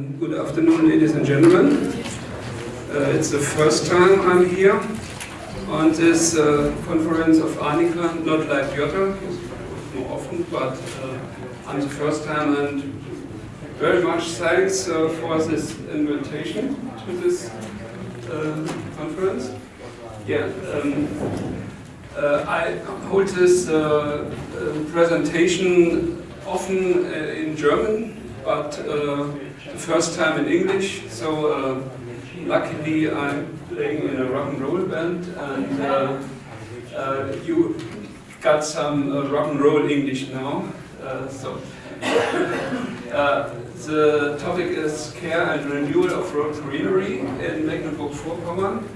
Good afternoon, ladies and gentlemen. Uh, it's the first time I'm here on this uh, conference of Arnica, not like Jutta, more often, but uh, I'm the first time and very much thanks uh, for this invitation to this uh, conference. Yeah, um, uh, I hold this presentation often in German but the first time in English. So uh, luckily I'm playing in a rock and roll band and uh, you got some rock and roll English now. so the topic is care and renewal of road greenery in Mecklenburg-Vorpommern.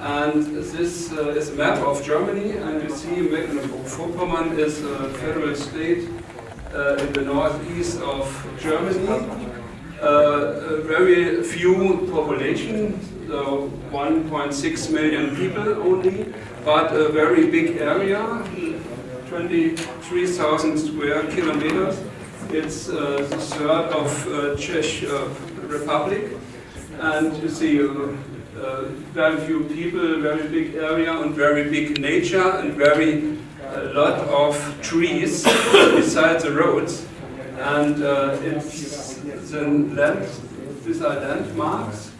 And this uh, is a map of Germany, and you see Mecklenburg-Vorpommern is a federal state uh, in the northeast of Germany. Uh, very few population, so 1.6 million people only, but a very big area, 23,000 square kilometers. It's uh, the third of uh, Czech uh, Republic, and you see uh, uh, very few people, very big area, and very big nature, and very a lot of trees beside the roads, and it's these are landmarks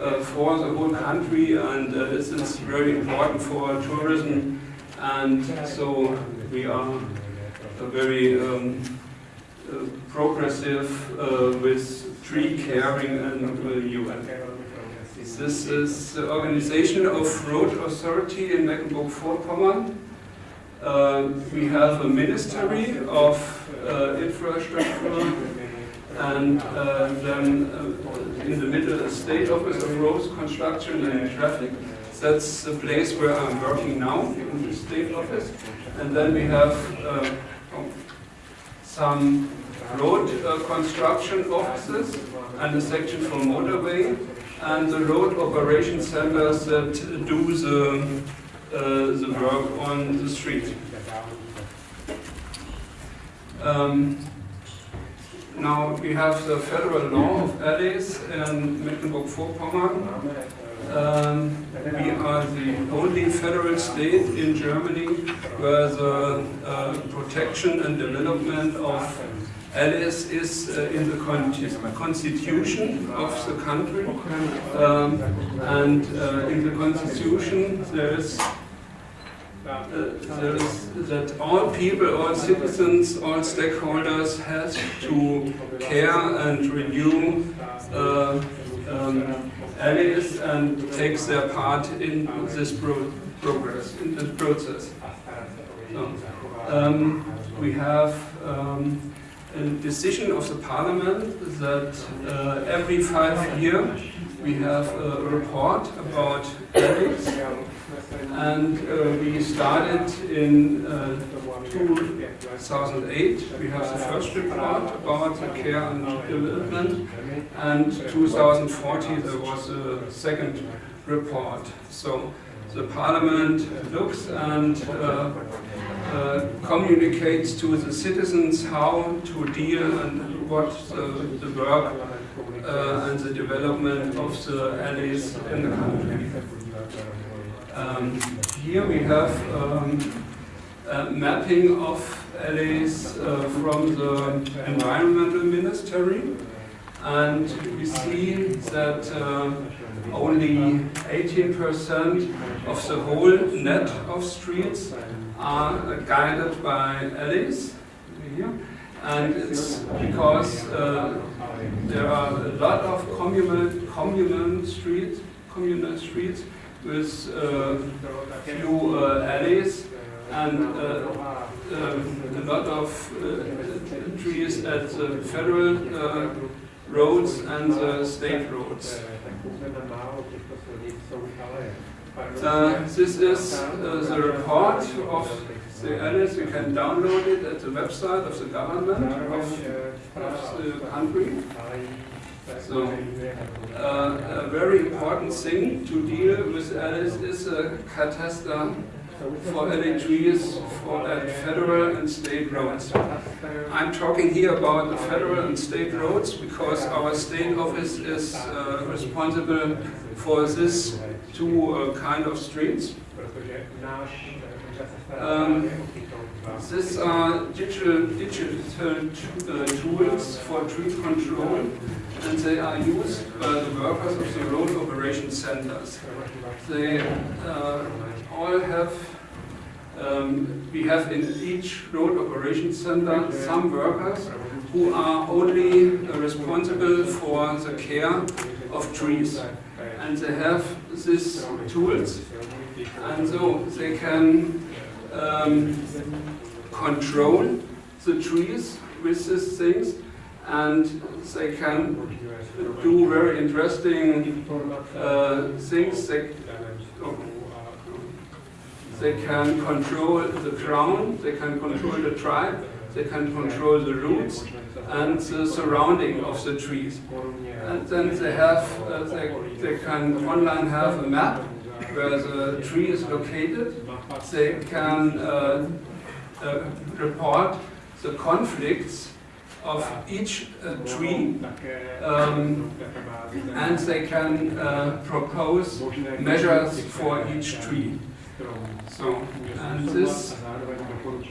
uh, for the whole country, and uh, this is very important for tourism, and so we are very um, uh, progressive uh, with tree caring and UN. This is the organization of Road Authority in Mecklenburg-Vorpommern. Uh, we have a ministry of uh, infrastructure and uh, then uh, in the middle a state office of roads, construction and traffic. That's the place where I'm working now, in the state office. And then we have uh, some road construction offices and a section for motorway and the road operation centers that do the uh, the work on the street. Um, now we have the federal law of alleys in Mecklenburg-Vorpommern. Um, we are the only federal state in Germany where the uh, protection and development of alleys is uh, in the con constitution of the country. Um, and uh, in the constitution there is that all people, all citizens, all stakeholders have to care and renew uh, um, alleys and takes their part in this pro progress, in this process. So, um, we have um, a decision of the parliament that uh, every five years we have a report about alleys and uh, we started in uh, 2008. We have the first report about the care and development, and 2014 there was a second report. So the parliament looks and uh, uh, communicates to the citizens how to deal and what the, the work uh, and the development of the alleys in the country. Um, here we have um, a mapping of alleys uh, from the Environmental Ministry and we see that uh, only 18% of the whole net of streets are guided by alleys here. And it's because uh, there are a lot of communal, communal streets, communal streets with uh, few uh, alleys and uh, um, a lot of trees at the federal roads and state roads. Uh, this is uh, the report of the alleys. You can download it at the website of the government of, of the country. So, uh, a very important thing to deal with Alice is a cataster for alley trees for at federal and state roads. I'm talking here about the federal and state roads because our state office is uh, responsible for this two uh, kind of streets. Um, these are digital, digital uh, tools for tree control and they are used by the workers of the road operation centers. They uh, all have, um, we have in each road operation center some workers who are only uh, responsible for the care of trees. And they have these tools and so they can um, control the trees with these things and they can do very interesting uh, things. They, they can control the crown, they can control the tribe, they can control the roots and the surrounding of the trees. And then they have, uh, they, they can online have a map where the tree is located. They can uh, uh, report the conflicts of each uh, tree um, and they can uh, propose measures for each tree. So, and this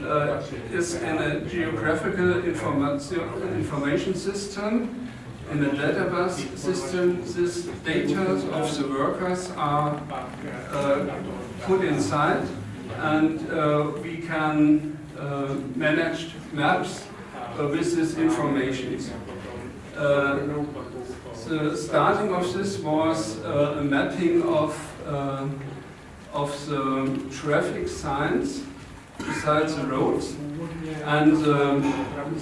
uh, is in a geographical information, system. In a database system, these data of the workers are uh, put inside and uh, we can uh, manage maps with this information. Uh, the starting of this was uh, a mapping of of the traffic signs beside the roads and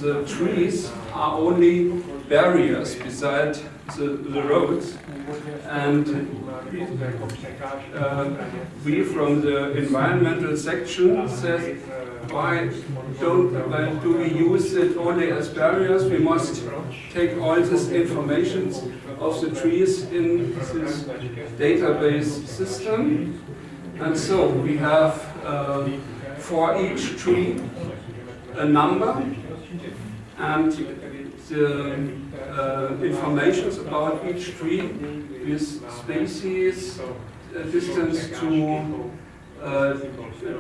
the trees are only barriers beside the, the roads and uh, we from the environmental section says why don't why do we use it only as barriers? We must take all this information of the trees in this database system. And so we have uh, for each tree a number and the uh, information about each tree with species, uh, distance to uh,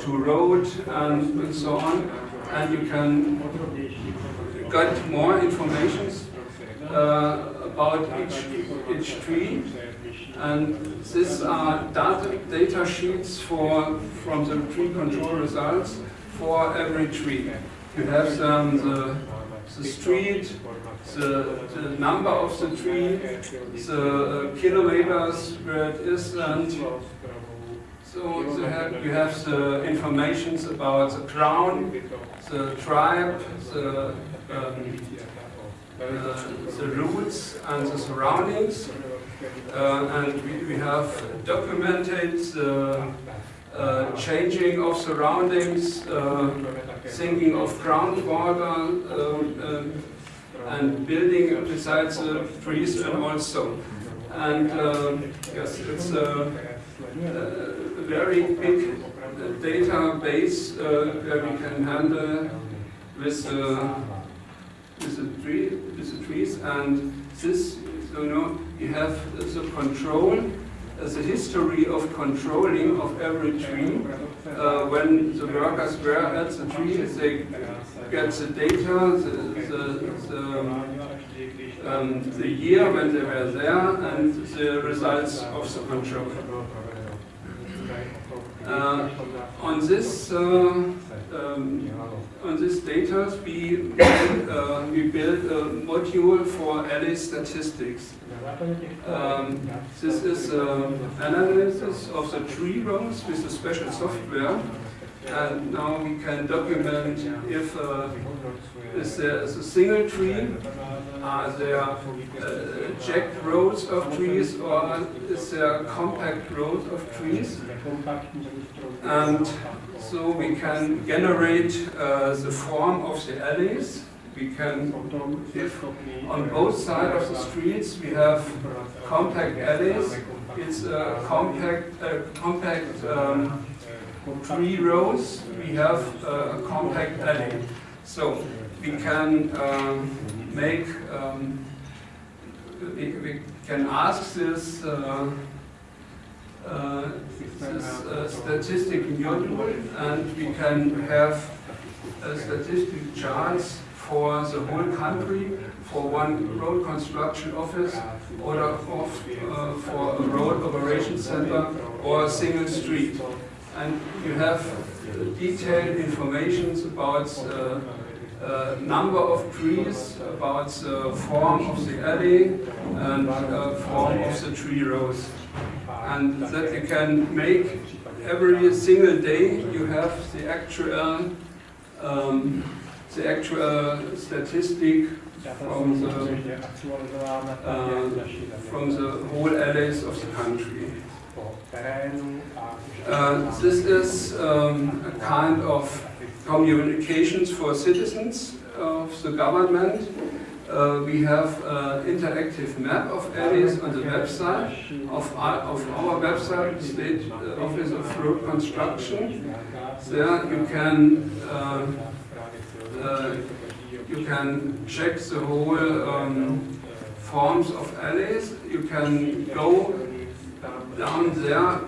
to road and, and so on, and you can get more information uh, about each, each tree. And these are data, data sheets for, from the tree control results for every tree. You have um, the, the street, the, the number of the tree, the uh, kilometers where it is, and so you have, you have the information about the crown, the tribe, the, um, uh, the roots and the surroundings. Uh, and we, we, have documented the uh, changing of surroundings, uh, sinking of groundwater, um, um, and building besides the trees and also. And um, yes, it's a, a very big database uh, where we can handle with, uh, with, the tree, with the trees and this, you know, you have the control, uh, the history of controlling of every tree. Uh, when the workers were at the tree, they get the data, the, the, the, um, the year when they were there, and the results of the control. Uh, on this uh, um, on this data, we uh, we built a module for alley statistics. Um, this is an analysis of the tree rows with a special software, and now we can document if uh, is there is a single tree are there uh, jagged rows of trees or is there a compact rows of trees? And so we can generate uh, the form of the alleys. We can, if on both sides of the streets we have compact alleys, it's a compact, compact um, three rows, we have uh, a compact alley. So we can um, make, um, we, we can ask this, uh, uh, this uh, statistic module and we can have a statistic charts for the whole country for one road construction office or of, uh, for a road operation center or a single street. And you have detailed information about the uh, number of trees, about the form of the alley and uh, form of the tree rows. And that you can make every single day you have the actual um, the actual statistic from the, uh, from the whole alleys of the country. Uh, this is um, a kind of communications for citizens of the government. Uh, we have an interactive map of alleys on the website of our, of our website, State Office of Road Construction. There you can uh, uh, you can check the whole um, forms of alleys. You can go down there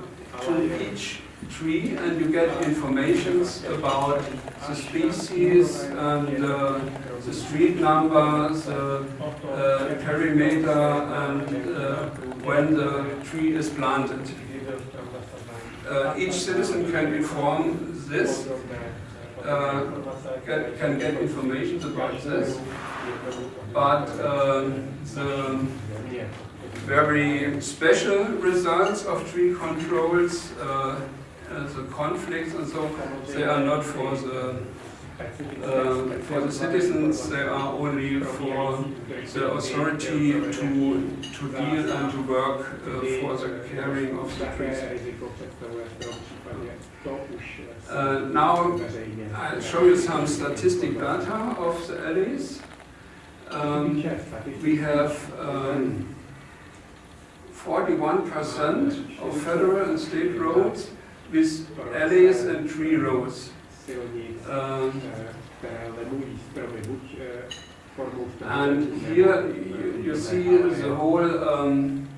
to each tree and you get information about the species and uh, the street number, the uh, perimeter and uh, when the tree is planted. Uh, each citizen can inform this uh, get, can get information about this, but um, the very special results of tree controls, uh, the conflicts and so, they are not for the uh, for the citizens, they are only for the authority to, to deal and to work uh, for the caring of the trees. Uh, now I'll show you some statistic data of the alleys. Um, we have 41% um, of federal and state roads with alleys and tree roads. Um, and here you, you, see the whole um,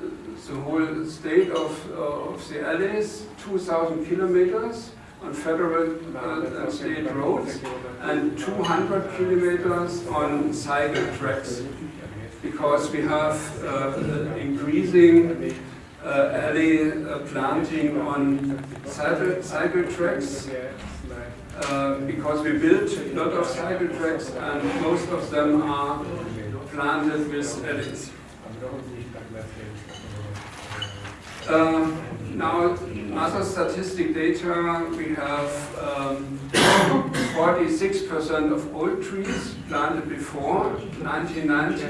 the whole state of, uh, of the alleys, 2,000 kilometers on federal uh, and state roads, and 200 kilometers on cycle tracks, because we have uh, increasing uh, alley uh, planting on cycle, cycle tracks because we built a lot of cycle tracks and most of them are planted with alleys. Uh, now, other statistic data, we have 46% um, of old trees planted before 1990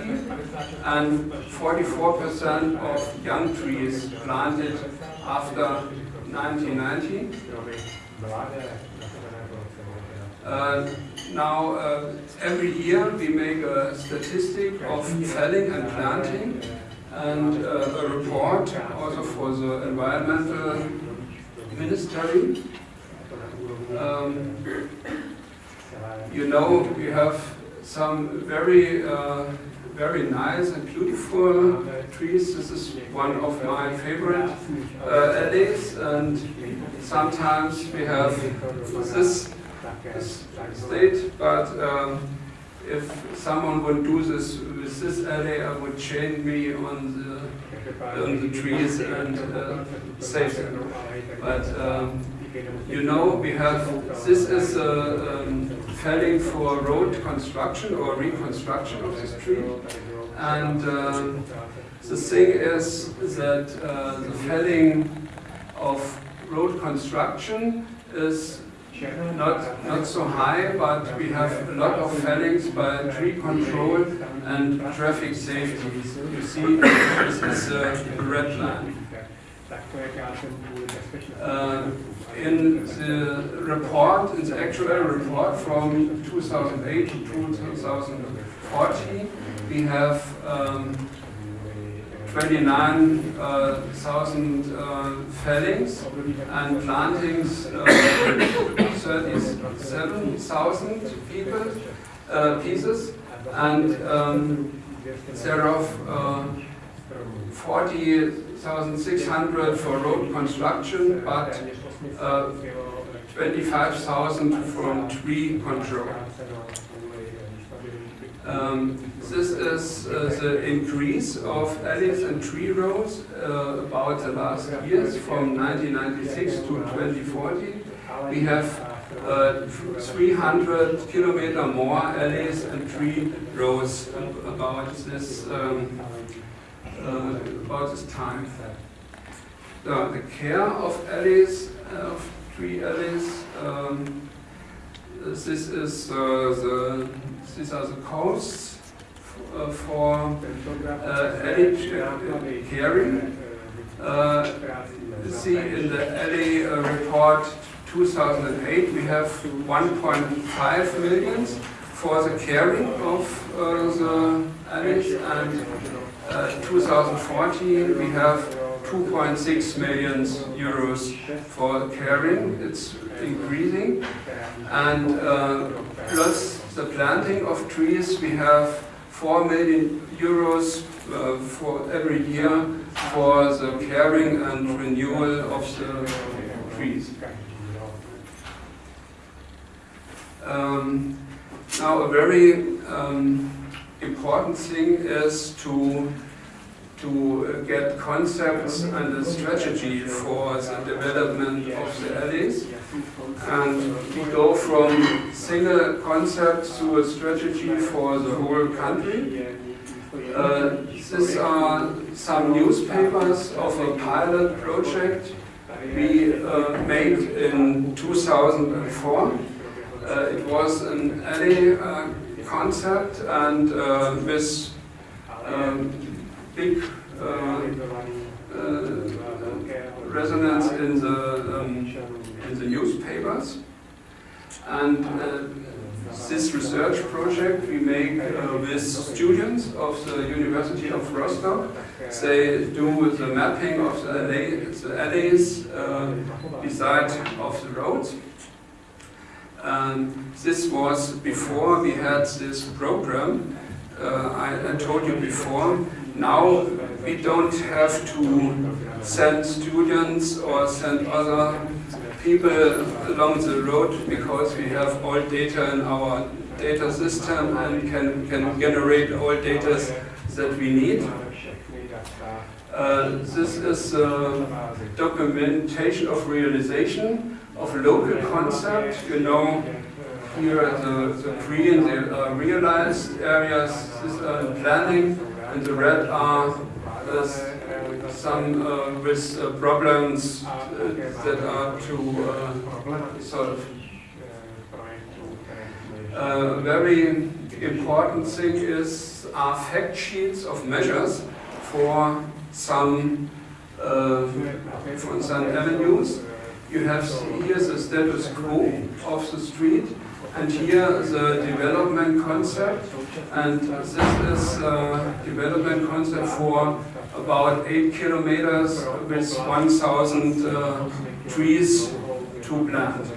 and 44% of young trees planted after 1990. Uh, now, uh, every year we make a statistic of felling and planting and uh, a report also for the environmental ministry. Um, you know, we have some very, uh, very nice and beautiful trees. This is one of my favorite uh, alleys, and sometimes we have this, this state, but um, if someone would do this with this alley, I would chain me on the the trees and uh, save them. But um, you know, we have this is a um, felling for road construction or reconstruction of this tree, and um, the thing is that uh, the felling of road construction is not, not so high, but we have a lot of fellings by tree control and traffic safety. You see, this is a red line. Uh, in the report, in the actual report from 2008 to 2014, we have um, 29,000 uh, fellings and plantings, uh, 37,000 people uh, pieces, and um, thereof uh, 40,600 for road construction, but uh, 25,000 from tree control. Um, this is uh, the increase of alleys and tree rows uh, about the last years from 1996 to 2040. We have uh, 300 kilometer more alleys and three rows about this um, uh, about this time. the care of alleys, of tree alleys. Um, this is uh, the these are the costs uh, for uh, alley caring. Uh, see in the alley uh, report 2008 we have 1.5 million for the caring of uh, the alleys and uh, 2014 we have 2.6 million euros for caring. It's increasing. And uh, plus the planting of trees, we have 4 million euros uh, for every year for the caring and renewal of the trees. Um, now a very um, important thing is to to get concepts and a strategy for the development of the alleys. And we go from single concept to a strategy for the whole country. Uh, these are some newspapers of a pilot project we uh, made in 2004. Uh, it was an alley uh, concept and uh, with um, big resonance in the um, in the newspapers. And this research project we make uh, with students of the University of Rostock. They do the mapping of the, the alleys uh, beside of the roads. And this was before we had this program. Uh, I, I told you before, now we don't have to send students or send other people along the road because we have all data in our data system and can, can generate all data that we need. Uh, this is uh, documentation of realization of local concept. You know, here the, the green, the uh, realized areas, this are planning, and the red are uh, some uh, with uh, problems that are to solve. A very important thing is are fact sheets of measures for some uh, for some avenues. You have here the status quo of the street and here the development concept, and this is development concept for about 8 kilometers with 1,000 uh, trees to plant.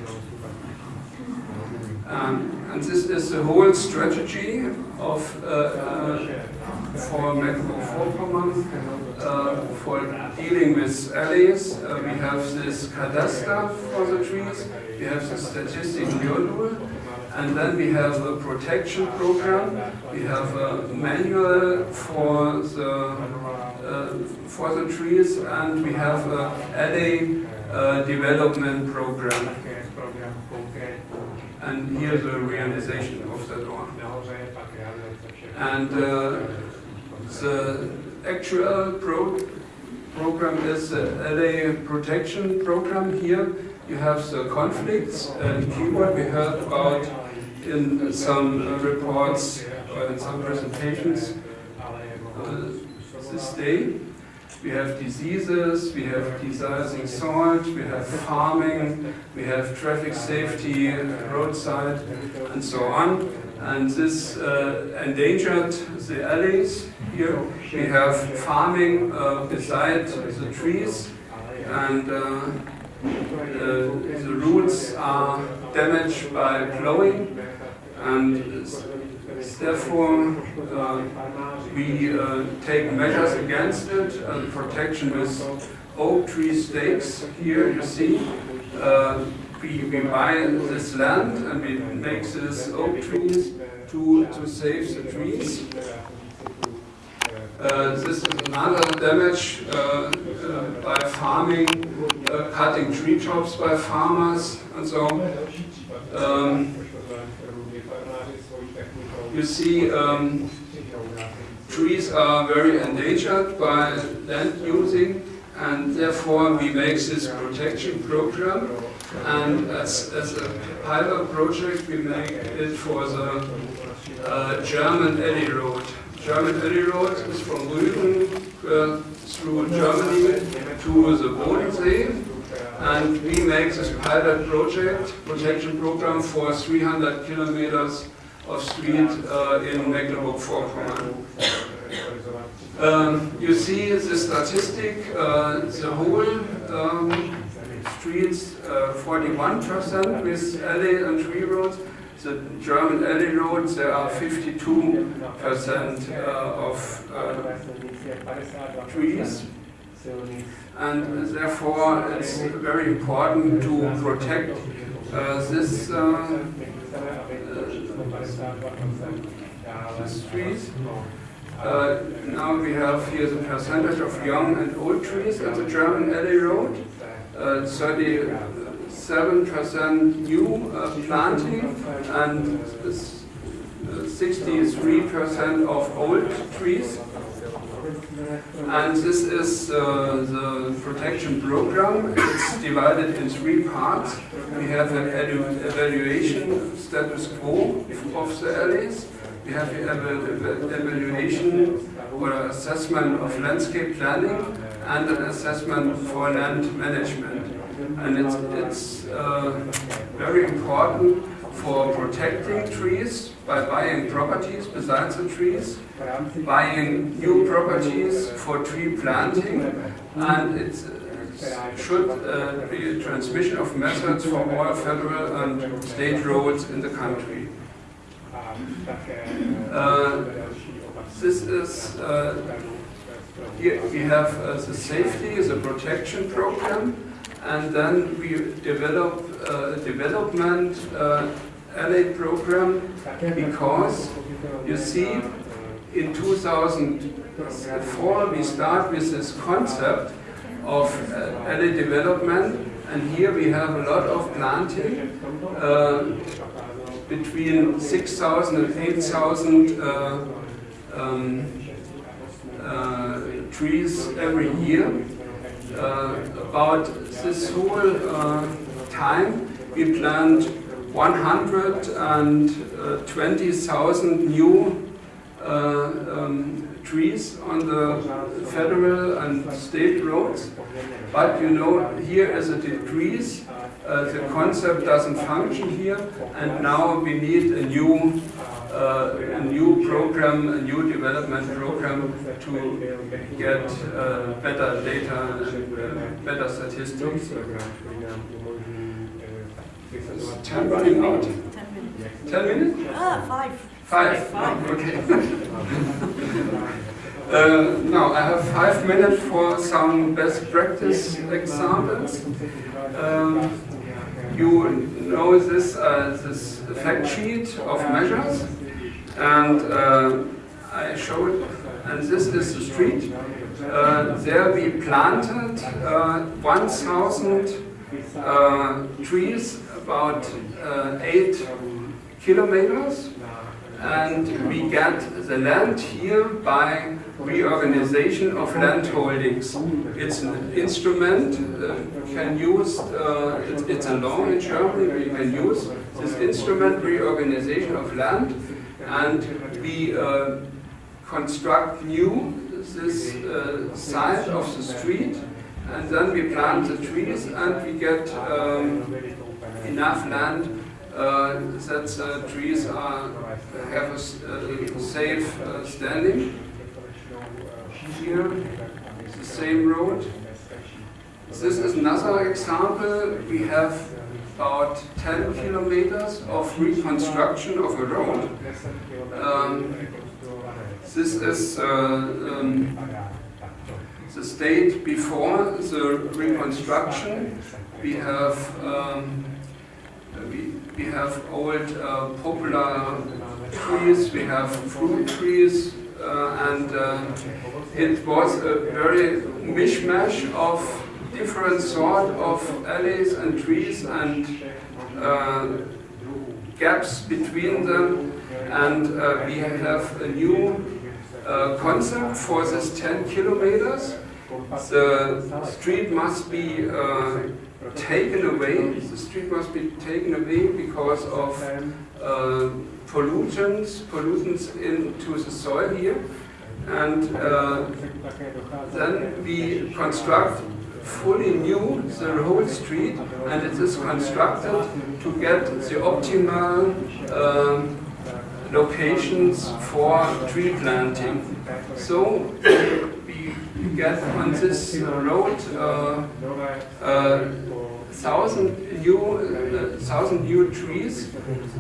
Um, and this is the whole strategy of uh, uh, for Mecklenburg-Vorpommern uh, for dealing with alleys. Uh, we have this cadaster for the trees, we have the statistic module, and then we have a protection program. We have a manual for the uh, for the trees, and we have a alley uh, development program. And here's the realization of the law. And uh, the actual pro program is alley protection program here. You have the conflicts and keyword we heard about in some reports or in some presentations uh, this day. We have diseases, we have deicing salt, we have farming, we have traffic safety, roadside, and so on. And this uh, endangered the alleys. Here. We have farming uh, beside the trees. And uh, uh, the roots are damaged by plowing and therefore uh, we uh, take measures against it and protection with oak tree stakes. Here you see we, we buy this land and we make these oak trees to, to save the trees. Uh, this is another damage uh, uh, by farming, uh, cutting tree tops by farmers and so um, you see um, trees are very endangered by land using and therefore we make this protection program and as, as a pilot project we make it for the uh, German Alley Road. German Alley Road is from Rügen uh, through Germany to the Bodensee and we make this pilot project, protection program for 300 kilometers of street uh, in Mecklenburg-Vorpommern. Um, you see the statistic, uh, the whole um, streets, 41% uh, with alley and tree roads. The German alley roads, there are 52% uh, of uh, trees. And therefore, it's very important to protect this the streets. Uh, now we have here the percentage of young and old trees at the German alley road. 37% uh, new uh, planting and 63% of old trees. And this is uh, the protection program. It's divided in three parts. We have an evaluation status quo of the alleys. We have an evaluation or assessment of landscape planning and an assessment for land management. And it's, it's uh, very important for protecting trees by buying properties besides the trees, buying new properties for tree planting, and it should uh, be a transmission of methods for all federal and state roads in the country. Uh, this is, uh, here we have uh, the safety, the protection program, and then we develop a development uh, alley program because you see in 2004 we start with this concept of uh, alley development and here we have a lot of planting uh, between 6,000 and 8,000 uh, um, uh, trees every year. Uh, about this whole uh, time we plant 120,000 new uh, um, trees on the federal and state roads. But you know, here is a decrease. Uh, the concept doesn't function here, and now we need a new uh, a new program, a new development program to get uh, better data and uh, better statistics. Is time running out? Ten minutes. Ah, five. Five. Five. Okay. uh, now I have five minutes for some best practice examples. Um, you know this uh, this fact sheet of measures, and uh, I showed, and this is the street. Uh, there we planted uh, 1,000 uh, trees, about uh, eight kilometers, and we get the land here by reorganization of land holdings. It's an instrument, uh, can use, uh, it's, it's a law in Germany, we can use this instrument, reorganization of land, and we uh, construct new this uh, side of the street, and then we plant the trees and we get um, enough land uh, that the trees are, have a uh, safe uh, standing. Here, the same road. This is another example. We have about 10 kilometers of reconstruction of a road. Um, this is uh, um, the state before the reconstruction. We have um, we, we have old uh, poplar trees, we have fruit trees, uh, and uh, it was a very mishmash of different sort of alleys and trees and uh, gaps between them. And uh, we have a new uh, concept for this 10 kilometers. The street must be uh, taken away. The street must be taken away because of uh, pollutants, pollutants into the soil here. And uh, then we construct fully new the whole street and it is constructed to get the optimal um, locations for tree planting. So we get on this road uh, uh, thousand new uh, thousand new trees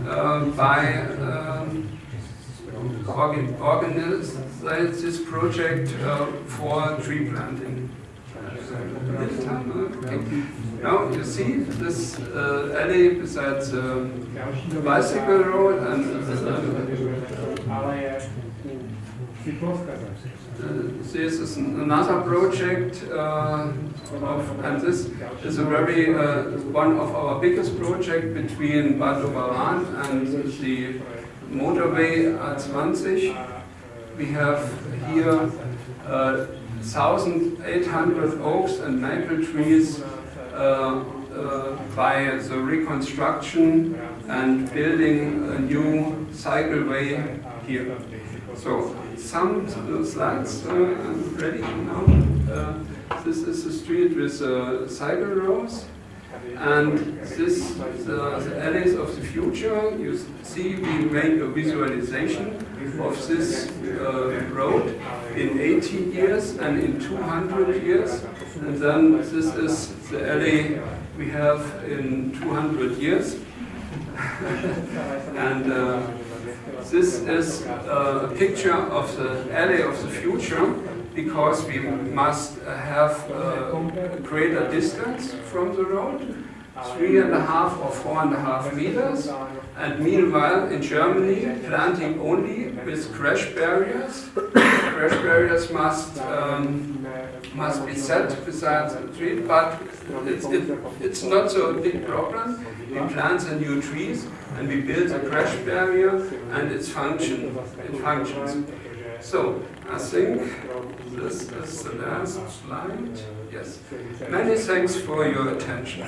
uh, by um, this project uh, for tree planting. Now you see this uh, alley besides uh, the bicycle road and uh, this is another project uh, of, and this is a very uh, one of our biggest project between Bad Doberan and the motorway A20. We have here uh, 1,800 oaks and maple trees uh, uh, by the reconstruction and building a new cycleway here. So some slides uh, ready now. Uh, this is a street with uh, cycle rows. And this, the, the alleys of the future, you see we make a visualization of this uh, road in 80 years and in 200 years. And then this is the alley we have in 200 years. and uh, this is uh, a picture of the alley of the future because we must have uh, a greater distance from the road, three and a half or four and a half meters. And meanwhile, in Germany, planting only with crash barriers. crash barriers must um, must be set beside the tree, but it's, it, it's not so a big problem. We plant the new trees and we build a crash barrier and it's function, it functions. So, I think this is the last slide. Yes. Many thanks for your attention.